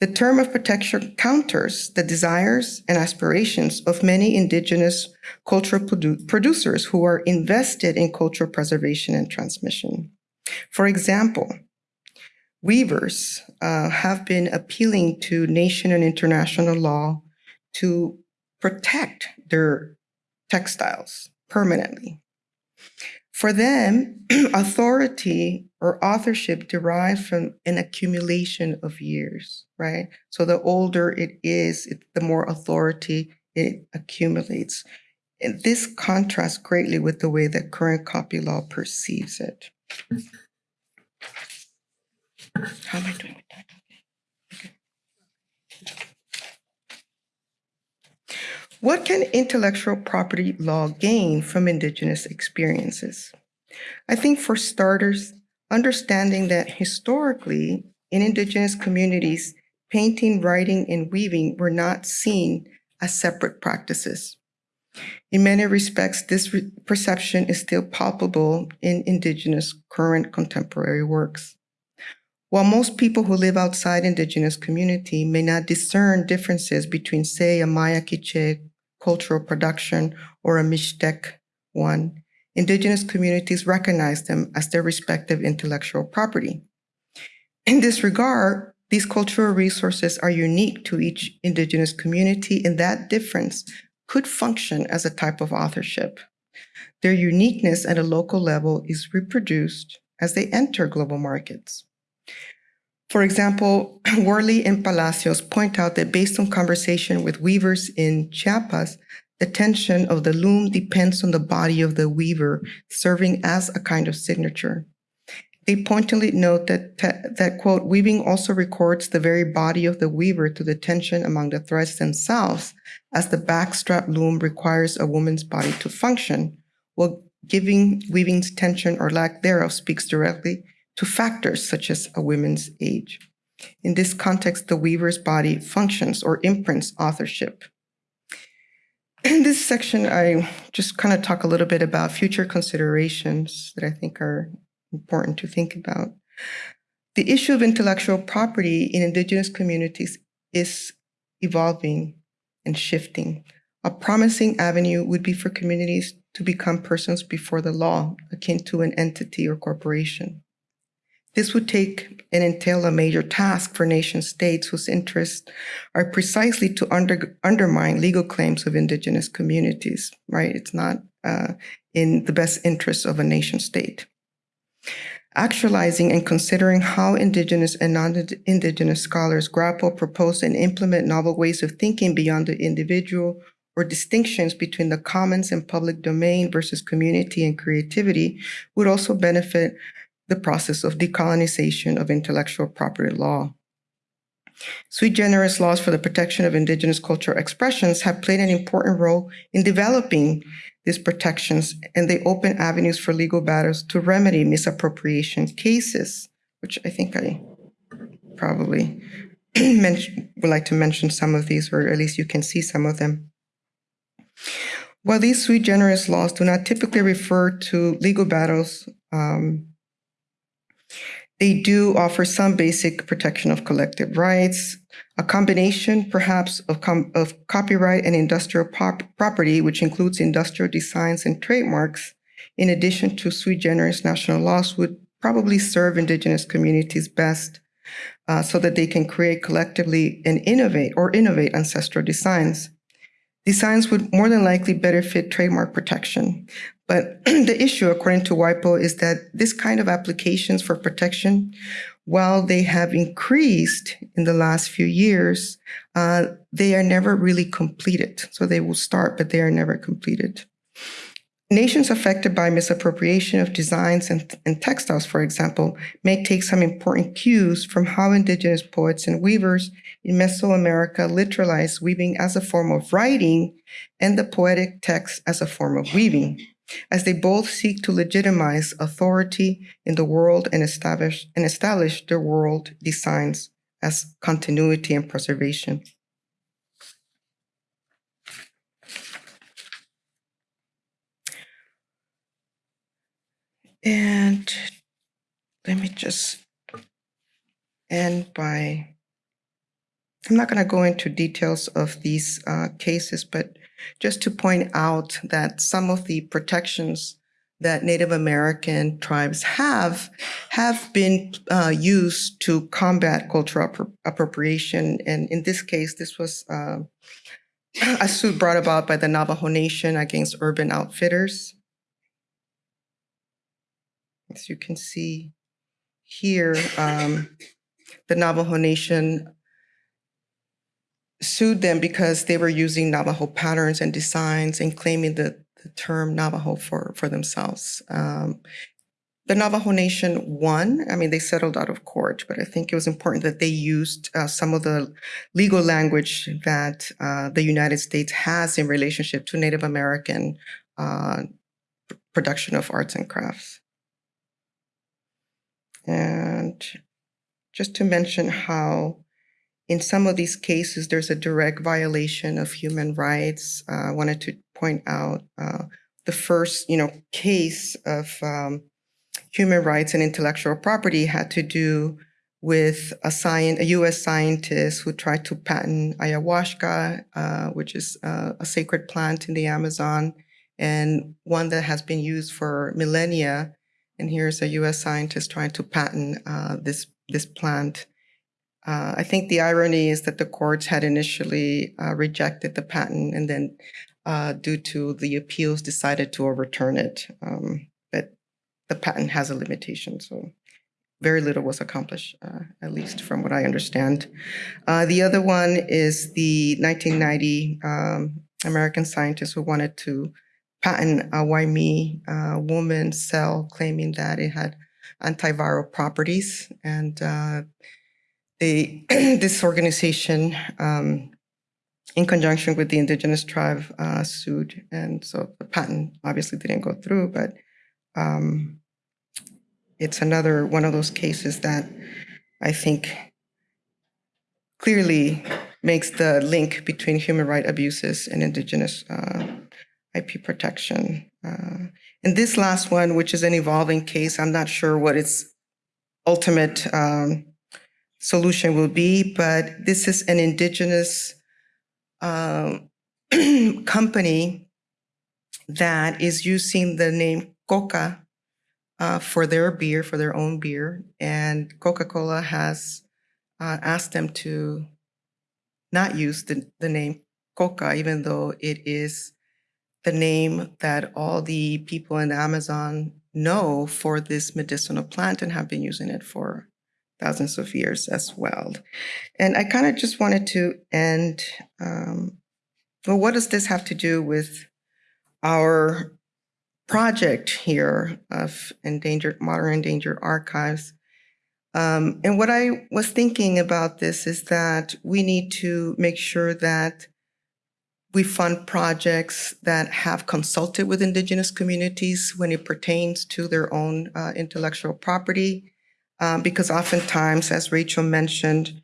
The term of protection counters the desires and aspirations of many indigenous cultural produ- producers who are invested in cultural preservation and transmission. For example, weavers uh, have been appealing to nation and international law to protect their textiles permanently. For them, authority or authorship derives from an accumulation of years, right? So the older it is, it, the more authority it accumulates. And this contrasts greatly with the way that current copy law perceives it. How am I doing with? Okay. What can intellectual property law gain from Indigenous experiences? I think for starters, understanding that historically in Indigenous communities, painting, writing, and weaving were not seen as separate practices. In many respects, this re- perception is still palpable in Indigenous current contemporary works. While most people who live outside Indigenous community may not discern differences between, say, a Maya Quiche cultural production or a Mixtec one, Indigenous communities recognize them as their respective intellectual property. In this regard, these cultural resources are unique to each Indigenous community, and that difference could function as a type of authorship. Their uniqueness at a local level is reproduced as they enter global markets. For example, Worley and Palacios point out that based on conversation with weavers in Chiapas, the tension of the loom depends on the body of the weaver, serving as a kind of signature. They pointedly note that, that, quote, weaving also records the very body of the weaver to the tension among the threads themselves, as the backstrap loom requires a woman's body to function, while giving weaving's tension or lack thereof speaks directly to factors such as a woman's age. In this context, the weaver's body functions or imprints authorship. In this section, I just kind of talk a little bit about future considerations that I think are important to think about. The issue of intellectual property in Indigenous communities is evolving and shifting. A promising avenue would be for communities to become persons before the law, akin to an entity or corporation. This would take and entail a major task for nation states whose interests are precisely to under, undermine legal claims of indigenous communities, right? It's not uh, in the best interest of a nation state. Actualizing and considering how indigenous and non-indigenous scholars grapple, propose, and implement novel ways of thinking beyond the individual or distinctions between the commons and public domain versus community and creativity would also benefit the process of decolonization of intellectual property law. Sui generis laws for the protection of indigenous cultural expressions have played an important role in developing these protections, and they open avenues for legal battles to remedy misappropriation cases, which I think I probably would like to mention some of these, or at least you can see some of them. While these sui generis laws do not typically refer to legal battles, um, they do offer some basic protection of collective rights, a combination perhaps of, com- of copyright and industrial property, which includes industrial designs and trademarks, in addition to sui generis national laws, would probably serve indigenous communities best uh, so that they can create collectively and innovate or innovate ancestral designs. Designs would more than likely better fit trademark protection. But the issue, according to WIPO, is that this kind of applications for protection, while they have increased in the last few years, uh, they are never really completed. So they will start, but they are never completed. Nations affected by misappropriation of designs and, and, textiles, for example, may take some important cues from how indigenous poets and weavers in Mesoamerica literalize weaving as a form of writing and the poetic text as a form of weaving, as they both seek to legitimize authority in the world and establish, and establish their world designs as continuity and preservation. And let me just end by, I'm not going to go into details of these uh, cases, but just to point out that some of the protections that Native American tribes have have been uh, used to combat cultural appro- appropriation. And in this case, this was uh, a suit brought about by the Navajo Nation against urban outfitters. As you can see here, um, the Navajo Nation sued them because they were using Navajo patterns and designs and claiming the, the term Navajo for, for themselves. Um, the Navajo Nation won. I mean, they settled out of court, but I think it was important that they used uh, some of the legal language that uh, the United States has in relationship to Native American uh, production of arts and crafts. And just to mention how in some of these cases there's a direct violation of human rights. Uh, I wanted to point out uh, the first, you know, case of um, human rights and intellectual property had to do with a, a U.S. scientist who tried to patent ayahuasca, uh, which is uh, a sacred plant in the Amazon, and one that has been used for millennia and here's a U.S. scientist trying to patent uh, this this plant. Uh, I think the irony is that the courts had initially uh, rejected the patent, and then, uh, due to the appeals, decided to overturn it. Um, but the patent has a limitation, so very little was accomplished, uh, at least from what I understand. Uh, the other one is the 1990 um, American scientist who wanted to patent a Guaymi uh, woman cell claiming that it had antiviral properties. And they, this organization, um, in conjunction with the indigenous tribe, uh, sued. And so the patent obviously didn't go through, but um, it's another one of those cases that I think clearly makes the link between human right abuses and indigenous uh, IP protection. Uh, and this last one, which is an evolving case, I'm not sure what its ultimate um, solution will be, but this is an indigenous uh, company that is using the name Coca uh, for their beer, for their own beer. And Coca Cola has uh, asked them to not use the, the name Coca, even though it is the name that all the people in the Amazon know for this medicinal plant and have been using it for thousands of years as well. And I kind of just wanted to end um, well, what does this have to do with our project here of endangered, modern endangered archives? Um, and what I was thinking about this is that we need to make sure that we fund projects that have consulted with indigenous communities when it pertains to their own uh, intellectual property. Um, because oftentimes, as Rachel mentioned,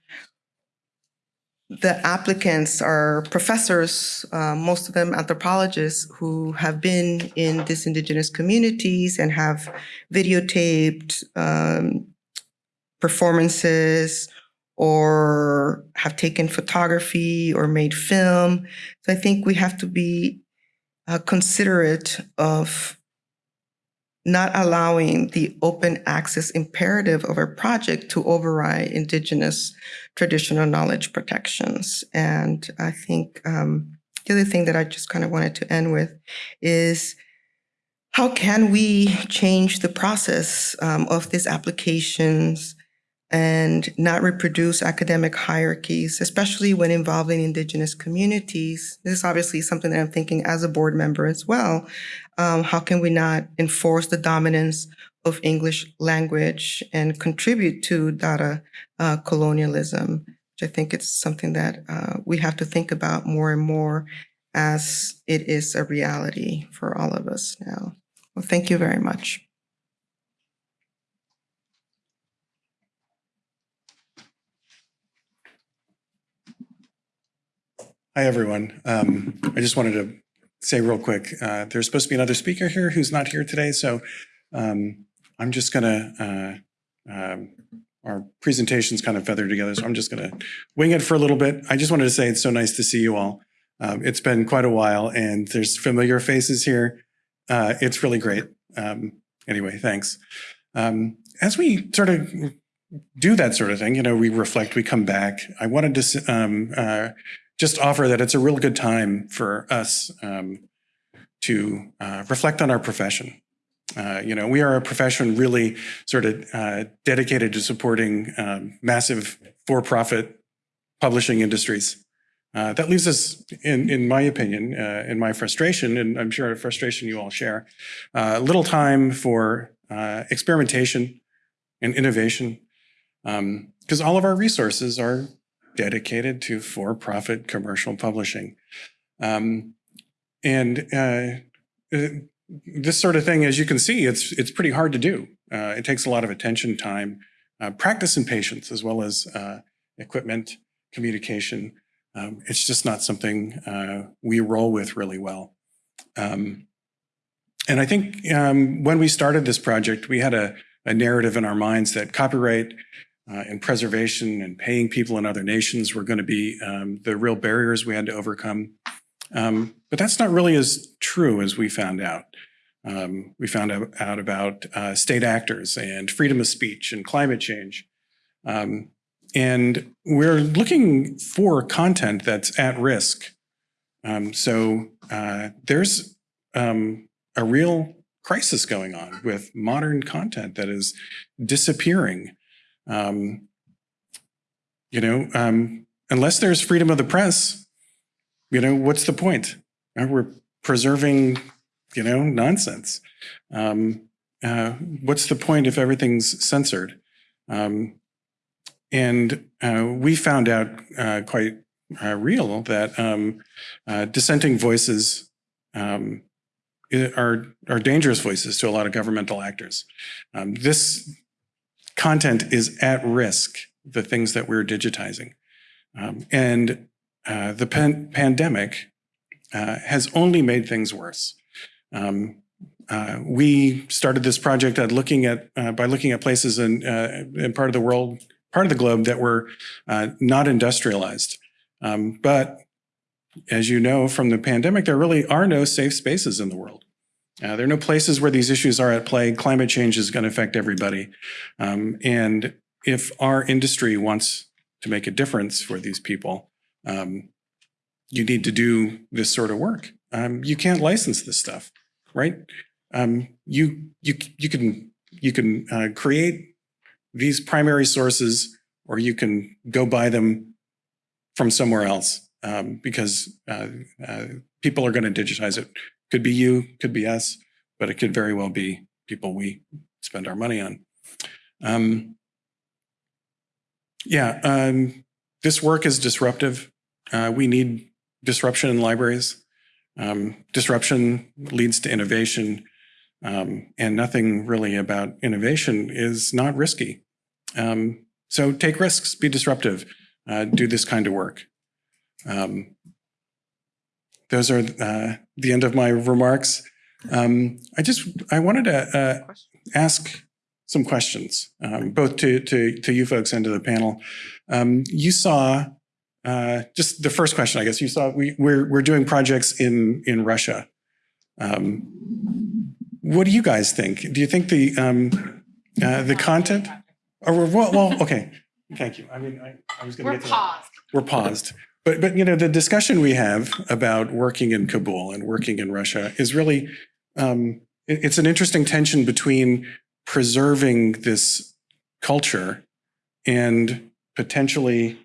the applicants are professors, uh, most of them anthropologists who have been in these indigenous communities and have videotaped um, performances or have taken photography or made film. So I think we have to be uh, considerate of not allowing the open access imperative of our project to override indigenous traditional knowledge protections. And I think um, the other thing that I just kind of wanted to end with is how can we change the process um, of these applications and not reproduce academic hierarchies, especially when involving indigenous communities. This is obviously something that I'm thinking as a board member as well. Um, how can we not enforce the dominance of English language and contribute to data uh, colonialism? Which I think it's something that uh, we have to think about more and more as it is a reality for all of us now. Well, thank you very much. Hi, everyone. Um, I just wanted to say real quick, uh, there's supposed to be another speaker here who's not here today, so um, I'm just gonna, uh, um, our presentation's kind of feathered together, so I'm just gonna wing it for a little bit. I just wanted to say it's so nice to see you all. Um, It's been quite a while, and there's familiar faces here. Uh, It's really great. Um, Anyway, thanks. As we sort of do that sort of thing, you know, we reflect, we come back. I wanted to uh, just offer that it's a real good time for us um, to uh, reflect on our profession. Uh, you know, we are a profession really sort of uh, dedicated to supporting um, massive for-profit publishing industries. Uh, that leaves us, in, in my opinion, uh, in my frustration, and I'm sure a frustration you all share, uh, little time for experimentation and innovation, because all of our resources are dedicated to for-profit commercial publishing. Um, and uh, uh, this sort of thing, as you can see, it's it's pretty hard to do. Uh, it takes a lot of attention, time, uh, practice, and patience, as well as uh, equipment, communication. Um, it's just not something uh, we roll with really well. Um, and I think um, when we started this project, we had a, a narrative in our minds that copyright uh, and preservation and paying people in other nations were going to be um, the real barriers we had to overcome. Um, but that's not really as true as we found out. Um, we found out, out about uh, state actors and freedom of speech and climate change. Um, and we're looking for content that's at risk. Um, so uh, there's um, a real crisis going on with modern content that is disappearing um, you know, um, unless there's freedom of the press, you know, what's the point? We're preserving, you know, nonsense. Um, uh, what's the point if everything's censored? Um, and uh, we found out uh, quite uh, real that um, uh, dissenting voices um, are are dangerous voices to a lot of governmental actors. Um, this content is at risk, the things that we're digitizing. Um, and uh, the pan- pandemic uh, has only made things worse. Um, uh, we started this project at looking at uh, by looking at places in, uh, in part of the world, part of the globe that were uh, not industrialized. Um, but as you know from the pandemic, there really are no safe spaces in the world. Uh, there are no places where these issues are at play. Climate change is going to affect everybody. Um, and if our industry wants to make a difference for these people, um, you need to do this sort of work. Um, you can't license this stuff, right? Um, you you you can you can uh, create these primary sources, or you can go buy them from somewhere else. um, because uh, uh, people are going to digitize it. Could be you, could be us, but it could very well be people we spend our money on. Um, yeah, um, this work is disruptive. Uh, we need disruption in libraries. Um, disruption leads to innovation, um, and nothing really about innovation is not risky. Um, so take risks, be disruptive, uh, do this kind of work. Um, those are uh, the end of my remarks. Um, I just I wanted to uh, ask some questions, um, both to, to to you folks and to the panel. Um, you saw uh, just the first question, I guess. You saw we we're we're doing projects in in Russia. Um, what do you guys think? Do you think the um, uh, the content? Or well, well, okay. Thank you. I mean, I, I was going to get to that paused. we're paused. But, but, you know, the discussion we have about working in Kabul and working in Russia is really, um, it- it's an interesting tension between preserving this culture and potentially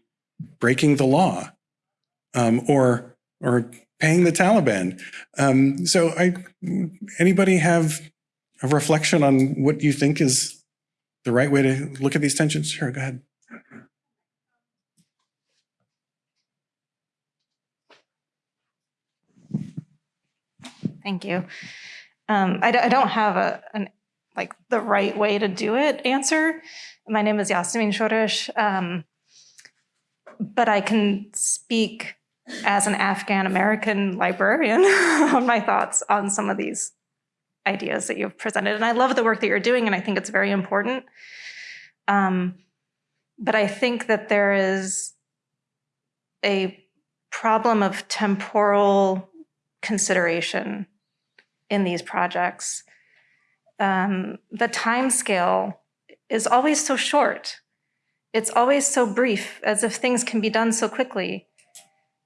breaking the law um, or, or paying the Taliban. Um, so I, anybody have a reflection on what you think is the right way to look at these tensions? Sure, go ahead. Thank you. Um, I, I don't have a, an, like the right way to do it answer. My name is Yasmeen Shorish, um, but I can speak as an Afghan American librarian on my thoughts on some of these ideas that you've presented. And I love the work that you're doing, and I think it's very important. Um, but I think that there is a problem of temporal consideration in these projects. Um, the time scale is always so short. It's always so brief, as if things can be done so quickly.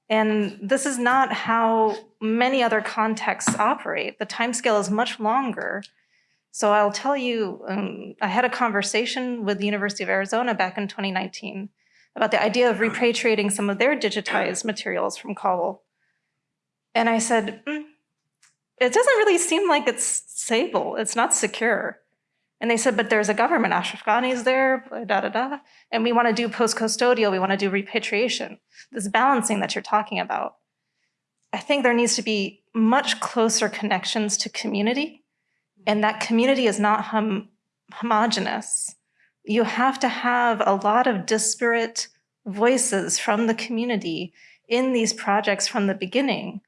And this is not how many other contexts operate. The time scale is much longer. So I'll tell you, um, I had a conversation with the University of Arizona back in 2019 about the idea of repatriating some of their digitized materials from Kabul. And I said, "Mm, it doesn't really seem like it's stable. It's not secure. And they said, but there's a government, Ashraf Ghani is there, da da da. And we want to do post custodial, we want to do repatriation. This balancing that you're talking about. I think there needs to be much closer connections to community. And that community is not hom- homogenous. You have to have a lot of disparate voices from the community in these projects from the beginning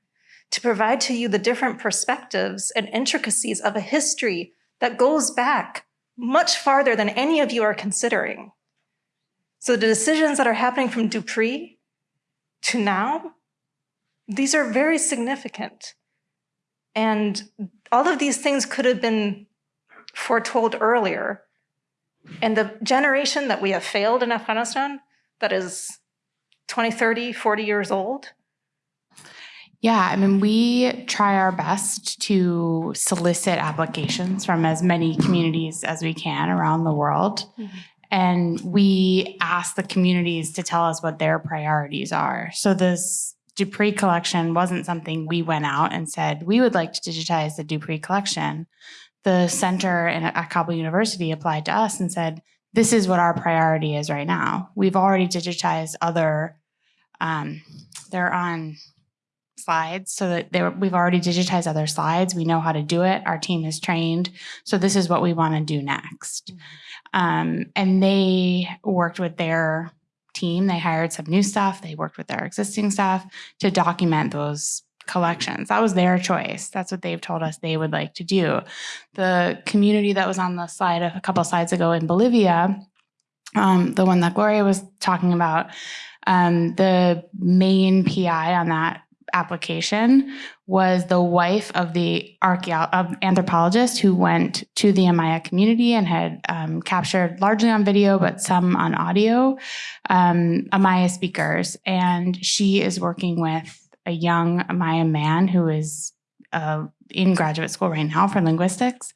to provide to you the different perspectives and intricacies of a history that goes back much farther than any of you are considering. So the decisions that are happening from Dupree to now, these are very significant. And all of these things could have been foretold earlier. And the generation that we have failed in Afghanistan, that is 20, 30, 40 years old, Yeah, I mean, we try our best to solicit applications from as many communities as we can around the world. Mhm. And we ask the communities to tell us what their priorities are. So this Dupree collection wasn't something we went out and said, we would like to digitize the Dupree collection. The center in, at Kabul University applied to us and said, this is what our priority is right now. We've already digitized other, um, they're on slides so that they were, we've already digitized other slides. We know how to do it. Our team is trained. So this is what we want to do next. Um, and they worked with their team. They hired some new staff. They worked with their existing staff to document those collections. That was their choice. That's what they've told us they would like to do. The community that was on the slide a couple slides ago in Bolivia, um, the one that Gloria was talking about, um, the main PI on that application was the wife of the of anthropologist who went to the Aymara community and had um, captured largely on video, but some on audio, um, Aymara speakers. And she is working with a young Aymara man who is uh, in graduate school right now for linguistics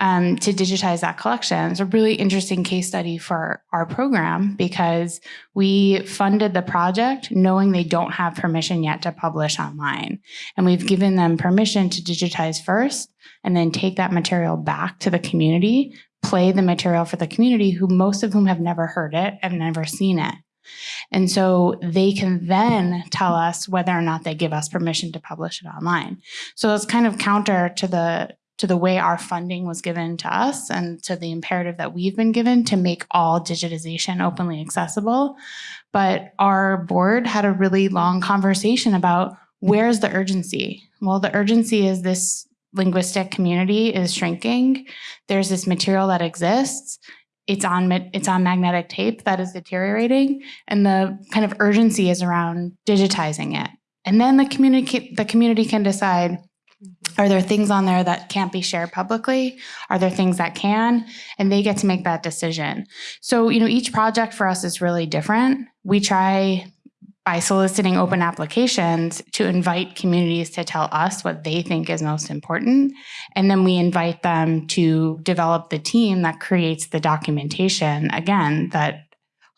um, to digitize that collection. It's a really interesting case study for our program because we funded the project knowing they don't have permission yet to publish online. And we've given them permission to digitize first and then take that material back to the community, play the material for the community, who most of whom have never heard it and never seen it. And so they can then tell us whether or not they give us permission to publish it online. So it's kind of counter to the to the way our funding was given to us and to the imperative that we've been given to make all digitization openly accessible. But our board had a really long conversation about where's the urgency? Well, the urgency is this linguistic community is shrinking. There's this material that exists. It's on it's on magnetic tape that is deteriorating, and the kind of urgency is around digitizing it. And then the community the community can decide are there things on there that can't be shared publicly? Are there things that can? And they get to make that decision. So, you know, each project for us is really different. We try by soliciting open applications to invite communities to tell us what they think is most important. And then we invite them to develop the team that creates the documentation, again, that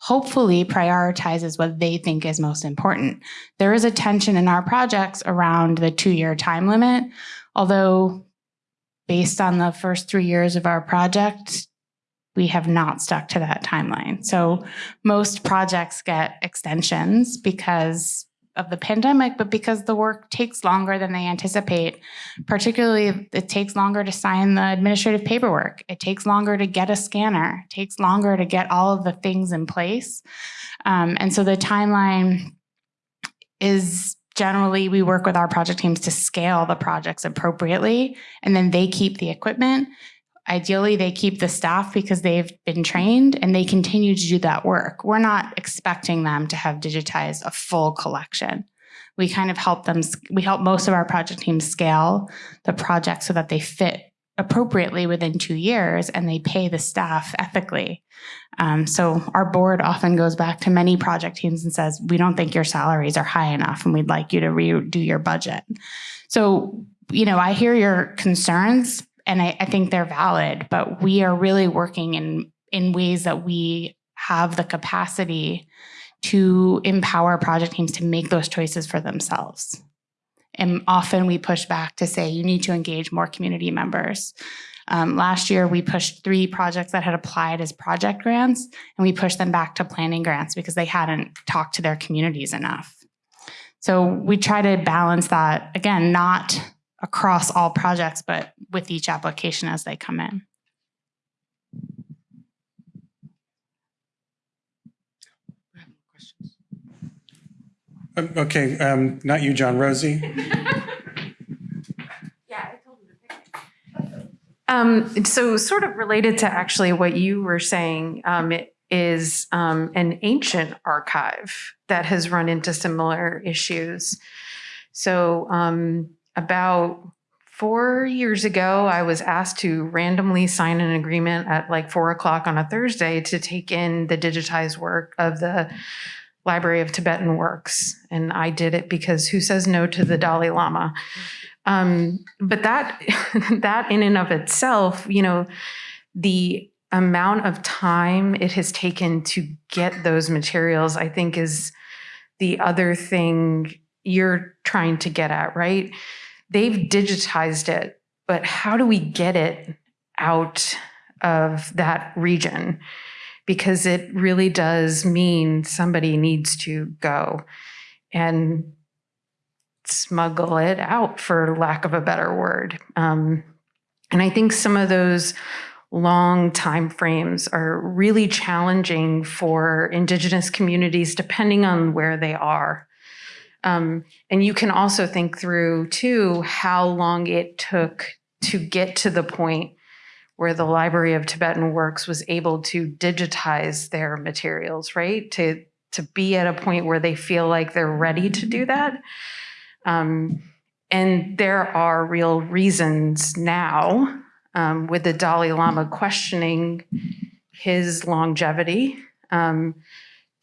hopefully prioritizes what they think is most important. There is a tension in our projects around the two year time limit, although based on the first three years of our project, we have not stuck to that timeline. So most projects get extensions because of the pandemic, but because the work takes longer than they anticipate. Particularly, it takes longer to sign the administrative paperwork. It takes longer to get a scanner. It takes longer to get all of the things in place. Um, and so the timeline is generally we work with our project teams to scale the projects appropriately, and then they keep the equipment. Ideally, they keep the staff because they've been trained and they continue to do that work. We're not expecting them to have digitized a full collection. We kind of help them, we help most of our project teams scale the project so that they fit appropriately within two years and they pay the staff ethically. Um, so our board often goes back to many project teams and says, we don't think your salaries are high enough and we'd like you to redo your budget. So, you know, I hear your concerns, and I, I think they're valid, but we are really working in in ways that we have the capacity to empower project teams to make those choices for themselves. And often we push back to say you need to engage more community members. Um, last year, we pushed three projects that had applied as project grants, and we pushed them back to planning grants because they hadn't talked to their communities enough. So we try to balance that again, not across all projects, but with each application as they come in. Um, Okay, um, not you, John, Rosie. Yeah, I told him to pick it. Um, so sort of related to actually what you were saying, um, it is um, an ancient archive that has run into similar issues. So um, about four years ago, I was asked to randomly sign an agreement at like four o'clock on a Thursday to take in the digitized work of the Library of Tibetan Works. And I did it because who says no to the Dalai Lama? Um, but that that in and of itself, you know, the amount of time it has taken to get those materials, I think, is the other thing you're trying to get at, right? They've digitized it, but how do we get it out of that region? Because it really does mean somebody needs to go and smuggle it out, for lack of a better word. Um, and I think some of those long time frames are really challenging for indigenous communities depending on where they are um, and you can also think through too how long it took to get to the point where the library of tibetan works was able to digitize their materials right to to be at a point where they feel like they're ready to do that um, and there are real reasons now um, with the Dalai Lama questioning his longevity um,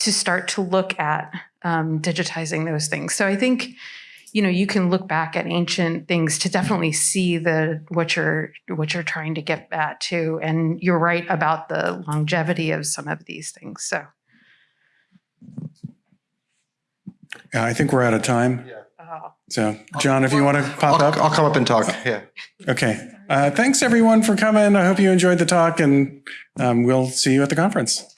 to start to look at um, digitizing those things. So I think, you know, you can look back at ancient things to definitely see the what you're what you're trying to get at too. And you're right about the longevity of some of these things. So Yeah, I think we're out of time. oh. So, John, if you want to pop I'll, up. I'll come up and talk. Yeah. Okay. Uh, thanks everyone for coming. I hope you enjoyed the talk and um, we'll see you at the conference.